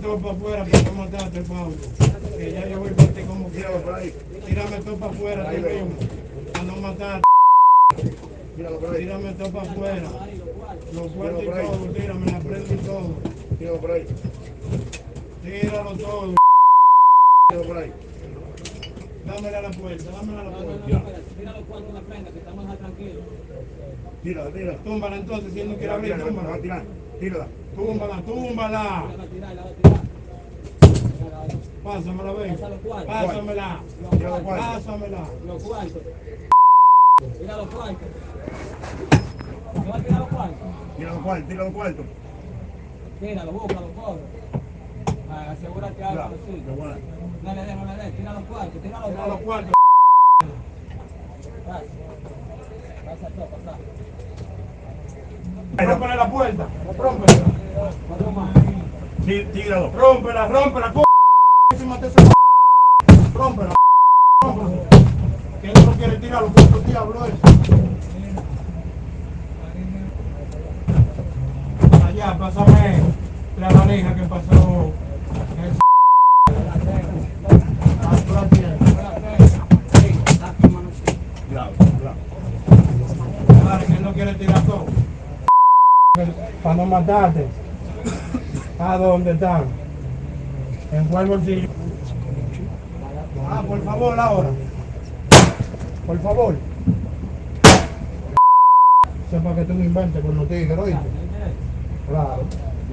Tírame todo para afuera para no matarte, Pablo. Que ya yo voy por ti como Tíralo quiero. por ahí. Tírame todo para afuera, tú mismo. Para no matarte. Tírame todo para afuera. Los cuartos y todo, tírame la prenda y todo. Tíralo por ahí. Tíralo todo. Tíralo por ahí. Dámela a la puerta, dámela a la No, no, puerta. no, tira los en la prenda, que estamos más tranquilos. Tírala, tírala. Túmbala entonces, si él no quiere abrir, túmbala. Tírala. Túmbala, túmbala. Pásamela, ven. Cuartos. Pásamela. Tira los cuartos. Pásamela. Los cuartos. Tira los cuartos. ¿No va a tirar los cuartos? Tira los cuartos, tira los cuartos. Tíralo, búscalo, cobre. Asegúrate algo bueno. No le des, no le des. Tira los cuartos, tira los Tira los cuartos. cuartos. Pasa. Pasa pasa. Rómpele la puerta. Rómpela. Tíralo. Rómpela, rómpela. Rómpela. Rómpela. Que no quiere tirar los cuartos diablos eso. Allá, pásame la valija que pasó. Ah, tienes. Cuidado, cuidado. Claro, que él no quiere tirar todo. Para no matarte. ¿A dónde están? ¿En cuál bolsillo? Ah, por favor, ahora. Por favor. Sepa que tú no inventes con los tigres, ¿oíste? Claro.